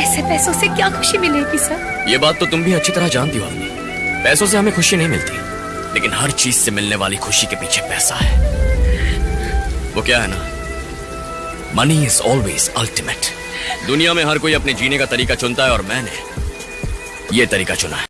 ऐसे पैसों से क्या खुशी मिलेगी, सर? ये बात तो तुम भी अच्छी तरह जानती हो पैसों से हमें खुशी नहीं मिलती, लेकिन हर चीज़ से मिलने वाली खुशी के पीछे पैसा है। वो क्या है ना? मनी इज़ ऑलवेज अल्टीमेट दुनिया में हर कोई अपने जीने का तरीका चुनता है और मैंने ये तरीका चुना है।